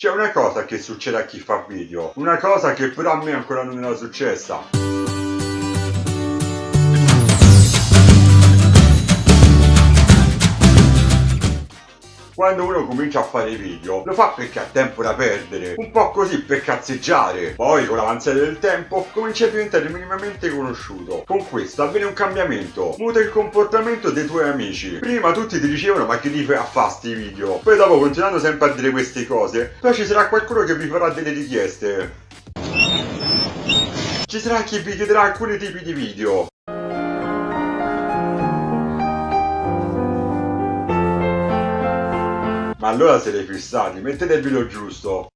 C'è una cosa che succede a chi fa video, una cosa che però a me ancora non era successa. Quando uno comincia a fare video, lo fa perché ha tempo da perdere, un po' così per cazzeggiare. Poi, con l'avanzare del tempo, comincia a diventare minimamente conosciuto. Con questo avviene un cambiamento, muta il comportamento dei tuoi amici. Prima tutti ti dicevano ma che ti fai a fare sti video? Poi dopo, continuando sempre a dire queste cose, poi ci sarà qualcuno che vi farà delle richieste. Ci sarà chi vi chiederà alcuni tipi di video. Ma allora siete fissati, mettete il video giusto.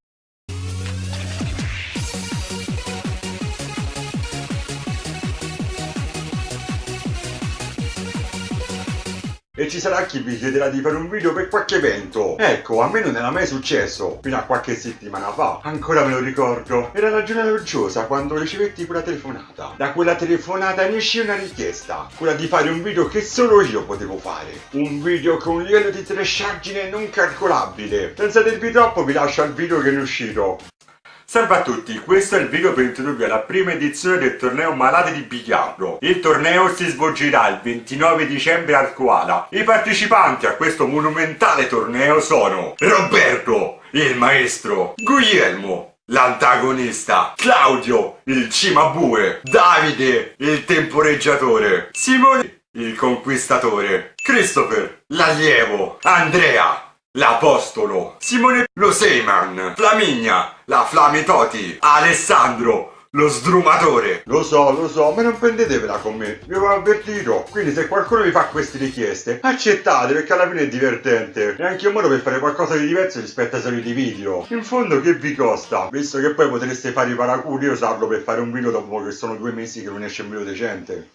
E ci sarà chi vi chiederà di fare un video per qualche evento. Ecco, a me non era mai successo, fino a qualche settimana fa. Ancora me lo ricordo. Era la giornata gioiosa quando ricevetti quella telefonata. Da quella telefonata ne uscì una richiesta. Quella di fare un video che solo io potevo fare. Un video con un livello di trashaggine non calcolabile. Senza dirvi troppo vi lascio al video che è uscito. Salve a tutti, questo è il video per introdurvi alla prima edizione del torneo Malati di Biliardo. Il torneo si svolgerà il 29 dicembre al Koala. I partecipanti a questo monumentale torneo sono Roberto, il maestro, Guglielmo, l'antagonista, Claudio, il cimabue, Davide, il temporeggiatore, Simone, il conquistatore, Christopher, l'allievo, Andrea, l'Apostolo, Simone lo Seyman, Flaminia, la Flamitoti, Alessandro, lo sdrumatore. Lo so, lo so, ma non prendetevela con me, vi ho avvertito. Quindi se qualcuno vi fa queste richieste, accettate perché alla fine è divertente. È anche un modo per fare qualcosa di diverso rispetto ai soliti video. In fondo che vi costa? Visto che poi potreste fare i paraculi e usarlo per fare un video dopo che sono due mesi che non esce un video decente.